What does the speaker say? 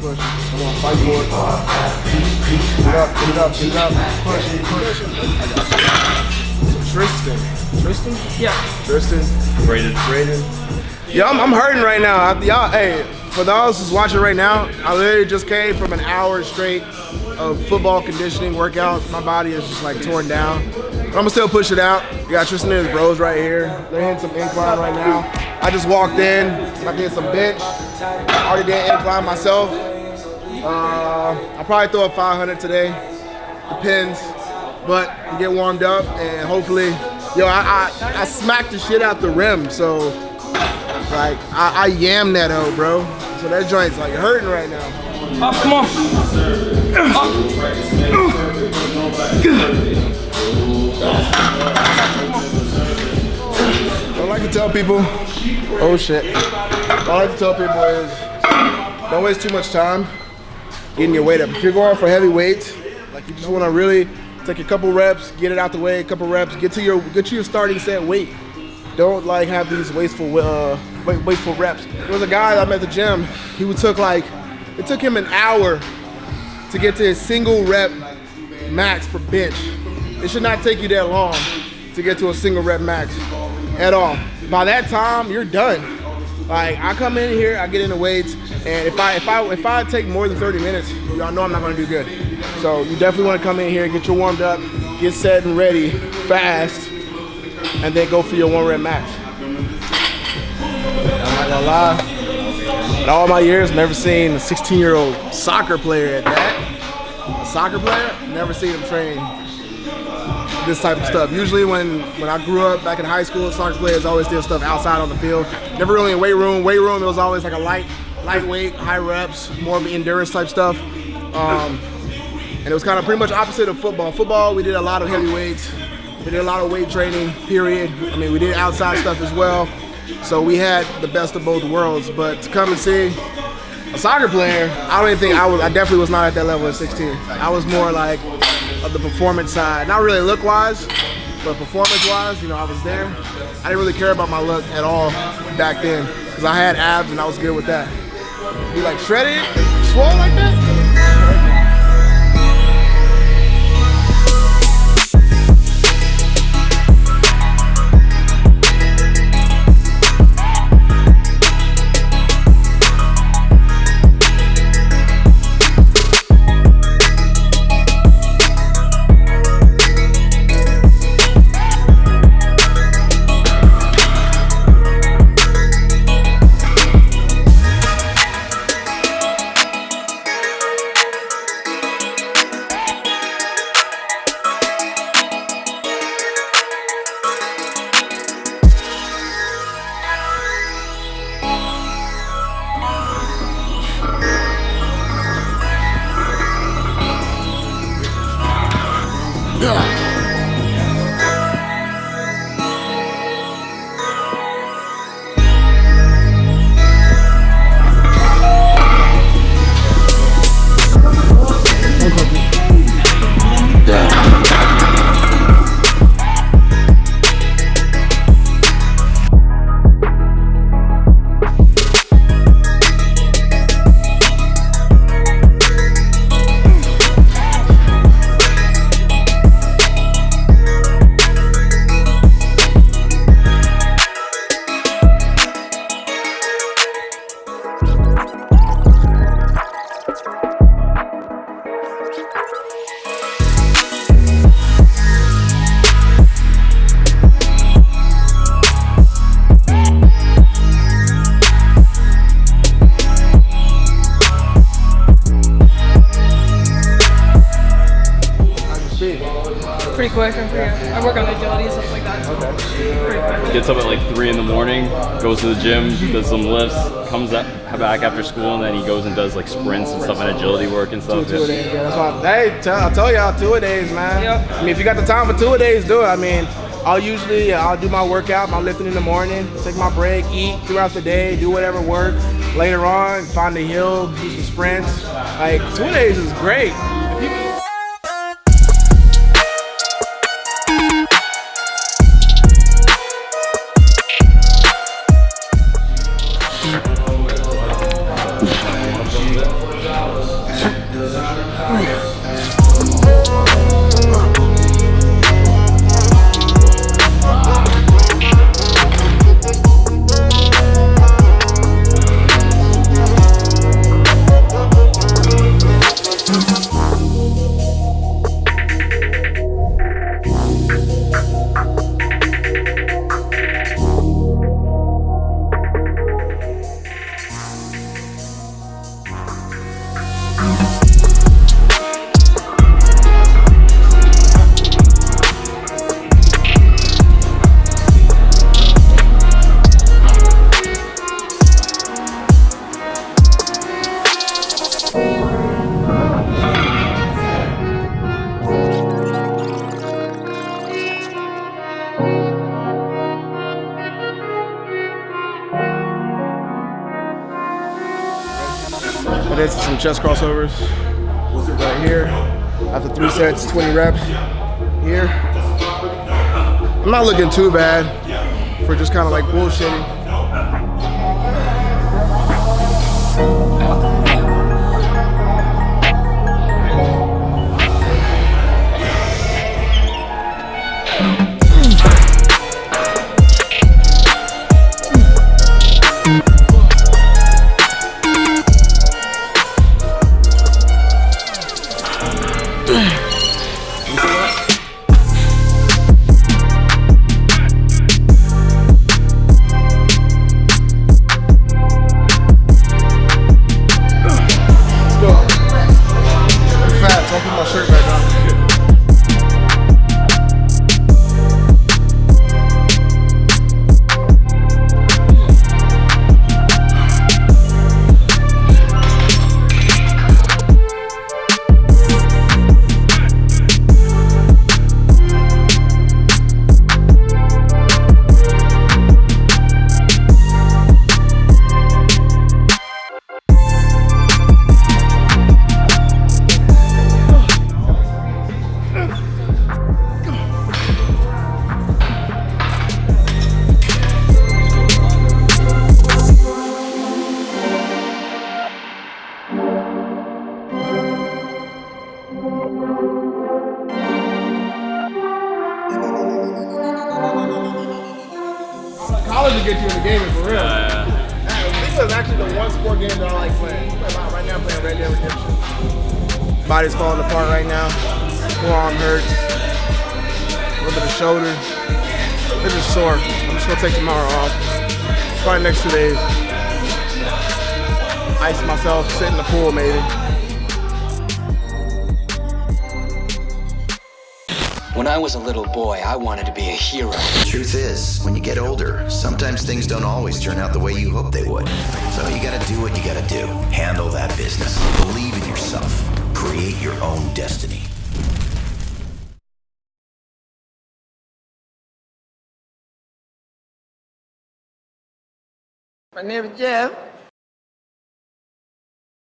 push. Come on, fight for it. Get it up, get it up, get it up. Push, push. So Tristan. Tristan? Yeah. Tristan. Braden. Braden. Yeah, I'm, I'm hurting right now. Y'all, hey, for those who's watching right now, I literally just came from an hour straight of football conditioning workout. My body is just like torn down. But I'm gonna still push it out. You got Tristan and his bros right here. They're hitting some incline right now. I just walked in. I did some bench. I already did incline myself. Uh, I'll probably throw a 500 today. Depends. But you get warmed up and hopefully, yo, I, I, I smacked the shit out the rim. So like I, I yam that hoe, bro. So that joint's like hurting right now. Up, come on. I like to tell people, oh shit. What I like to tell people is don't waste too much time getting your weight up. If you're going for heavy weights, like you just want to really take a couple reps, get it out the way, a couple reps, get to your get to your starting set weight. Don't like have these wasteful uh, wasteful reps. There was a guy I met at the gym. He would took like it took him an hour to get to his single rep max for bench. It should not take you that long to get to a single rep max at all. By that time, you're done. Like I come in here, I get into weights, and if I if I if I take more than 30 minutes, y'all know I'm not gonna do good. So you definitely want to come in here, get you warmed up, get set and ready fast, and then go for your one rep max. I'm not gonna lie. In all my years, never seen a 16 year old soccer player at that. A soccer player, never seen him train this type of stuff. Usually when, when I grew up back in high school, soccer players always did stuff outside on the field. Never really in weight room. Weight room, it was always like a light, lightweight, high reps, more of an endurance type stuff. Um, and it was kind of pretty much opposite of football. Football, we did a lot of heavy weights. We did a lot of weight training, period. I mean, we did outside stuff as well. So we had the best of both worlds. But to come and see a soccer player, I don't even think I was. I definitely was not at that level at 16. I was more like of the performance side, not really look wise, but performance wise. You know, I was there. I didn't really care about my look at all back then because I had abs and I was good with that. You like shredded, swole like that? Yeah. Pretty quick, I'm pretty, I work on agility and stuff like that, so pretty quick. Gets up at like 3 in the morning, goes to the gym, does some lifts, comes up, back after school, and then he goes and does like sprints and stuff and agility work and stuff. Two a days, yeah. That's why. Hey, tell, I tell y'all, two a days, man. Yep. I mean, if you got the time for two a days, do it. I mean, I'll usually uh, I'll do my workout, my lifting in the morning, take my break, eat throughout the day, do whatever work. Later on, find the hill, do some sprints. Like two a days is great. Did some chest crossovers right here. After three sets, 20 reps here. I'm not looking too bad for just kind of like bullshitting. This is actually the one sport game that I like playing. Right now I'm playing Red Dead Redemption. Body's falling apart right now. Forearm hurts. A little bit of shoulder. It's just sore. I'm just gonna take tomorrow off. Probably next two days. Ice myself, sit in the pool maybe. When I was a little boy, I wanted to be a hero. The Truth is, when you get older, sometimes things don't always turn out the way you hope they would. So you gotta do what you gotta do. Handle that business. Believe in yourself. Create your own destiny. My name is Jeff.